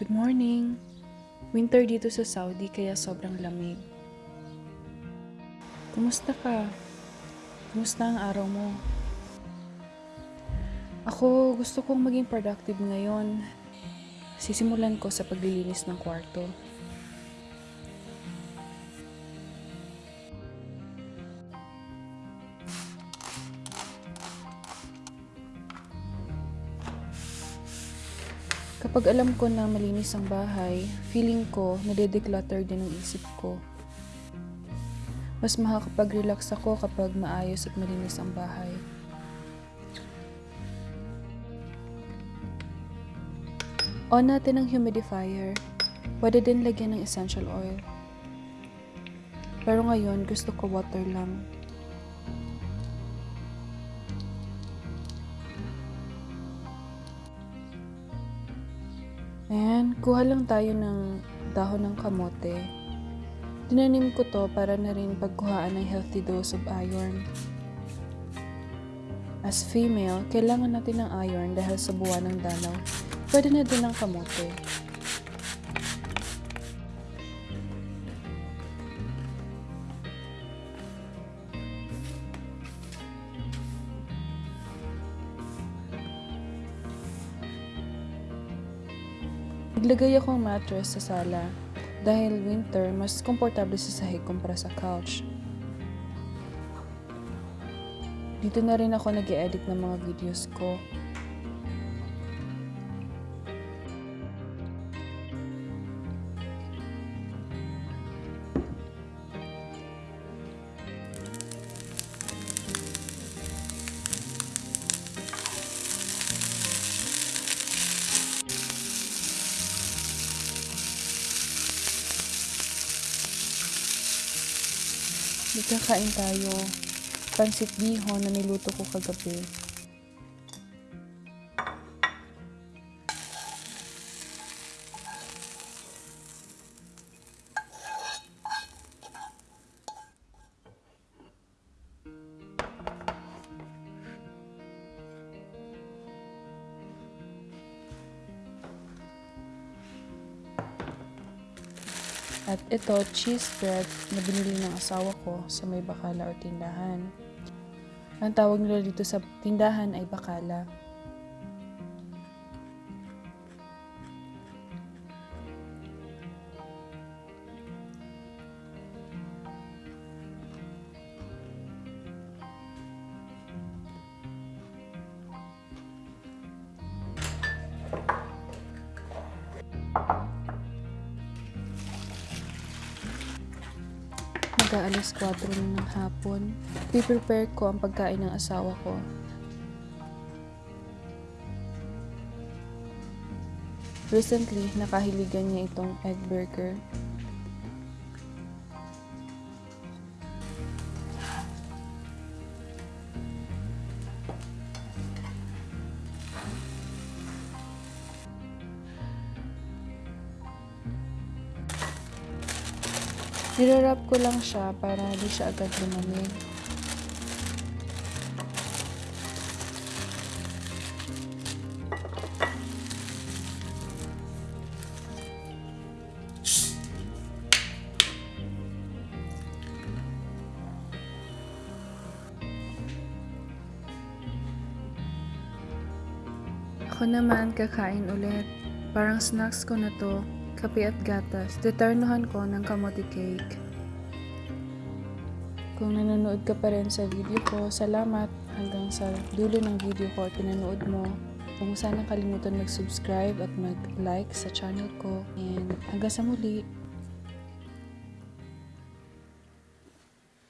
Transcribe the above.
Good morning! Winter dito sa Saudi kaya sobrang lamig. Kumusta ka? Kumusta ang araw mo? Ako, gusto kong maging productive ngayon. Sisimulan ko sa paglilinis ng kwarto. Kapag alam ko na malinis ang bahay, feeling ko nade-declutter din ang isip ko. Mas makakapag-relax ako kapag maayos at malinis ang bahay. On natin ang humidifier. Pwede din lagyan ng essential oil. Pero ngayon, gusto ko water lang. Ayan, kuha lang tayo ng dahon ng kamote. Tinanim ko to para na rin pagkuhaan ng healthy dose of iron. As female, kailangan natin ng iron dahil sa buwan ng dalaw. Pwede na din ng kamote. Naglagay akong mattress sa sala dahil winter, mas komportable sa sahig kumpara sa couch. Dito na rin ako nag edit ng mga videos ko. Magkakain tayo. Pansit bihon na niluto ko kagabi. At ito, cheese bread na binili ng asawa ko sa may bakala o tindahan. Ang tawag nila dito sa tindahan ay bakala. Mag-aalas 4 na ng hapon. Piprepare ko ang pagkain ng asawa ko. Recently, nakahiligan niya itong egg burger. Nirarap ko lang siya para di siya agad lumamig. Ako naman kakain ulit. Parang snacks ko na to, kape at gatas. Deternuhan ko ng kamote cake. Kung nanonood ka pa rin sa video ko, salamat hanggang sa dulo ng video ko at pinanood mo. Huwag mo sanang kalimutan mag-subscribe at mag-like sa channel ko. And hanggang sa muli.